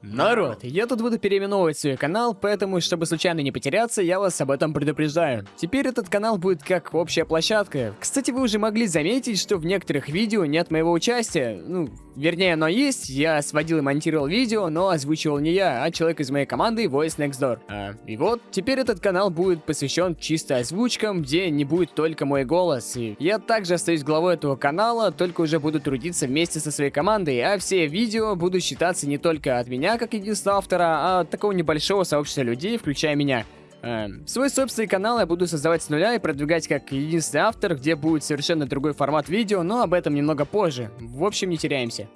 Народ, я тут буду переименовывать свой канал, поэтому, чтобы случайно не потеряться, я вас об этом предупреждаю. Теперь этот канал будет как общая площадка. Кстати, вы уже могли заметить, что в некоторых видео нет моего участия. Ну, вернее, оно есть, я сводил и монтировал видео, но озвучивал не я, а человек из моей команды Voice Next Door. А, и вот, теперь этот канал будет посвящен чисто озвучкам, где не будет только мой голос. И я также остаюсь главой этого канала, только уже буду трудиться вместе со своей командой, а все видео будут считаться не только от меня, как единственного автора, а такого небольшого сообщества людей, включая меня. Эм, свой собственный канал я буду создавать с нуля и продвигать как единственный автор, где будет совершенно другой формат видео, но об этом немного позже. В общем, не теряемся.